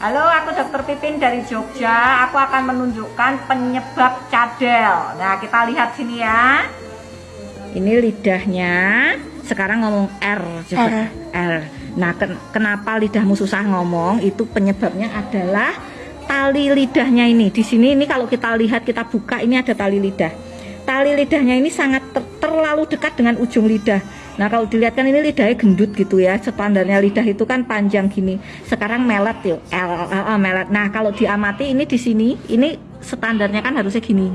Halo, aku Dokter Pipin dari Jogja. Aku akan menunjukkan penyebab cadel. Nah, kita lihat sini ya. Ini lidahnya. Sekarang ngomong R coba. R. R. Nah, ken kenapa lidahmu susah ngomong? Itu penyebabnya adalah tali lidahnya ini. Di sini ini kalau kita lihat kita buka ini ada tali lidah. Tali lidahnya ini sangat ter terlalu dekat dengan ujung lidah. Nah kalau dilihat kan ini lidahnya gendut gitu ya Standarnya lidah itu kan panjang gini. Sekarang melet yuk. L, L, L, melet. Nah kalau diamati ini di sini Ini standarnya kan harusnya gini.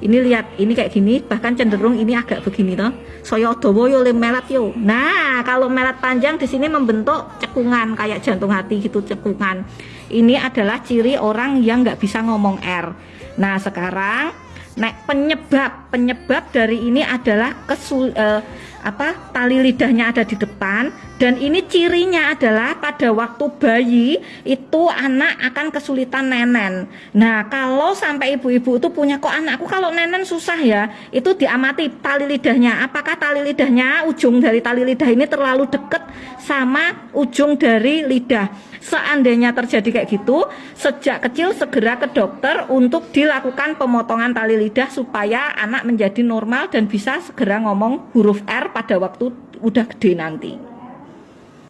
Ini lihat ini kayak gini Bahkan cenderung ini agak begini toh. Soyo dowo yo le melet yo. Nah kalau melet panjang di sini membentuk cekungan Kayak jantung hati gitu cekungan. Ini adalah ciri orang yang nggak bisa ngomong R. Nah sekarang Nah, penyebab penyebab dari ini adalah kesul eh, apa tali lidahnya ada di depan dan ini cirinya adalah pada waktu bayi itu anak akan kesulitan nenen. Nah, kalau sampai ibu-ibu itu punya kok anakku kalau nenen susah ya, itu diamati tali lidahnya. Apakah tali lidahnya ujung dari tali lidah ini terlalu dekat sama ujung dari lidah? Seandainya terjadi kayak gitu, sejak kecil segera ke dokter untuk dilakukan pemotongan tali lidah supaya anak menjadi normal dan bisa segera ngomong huruf R pada waktu udah gede nanti.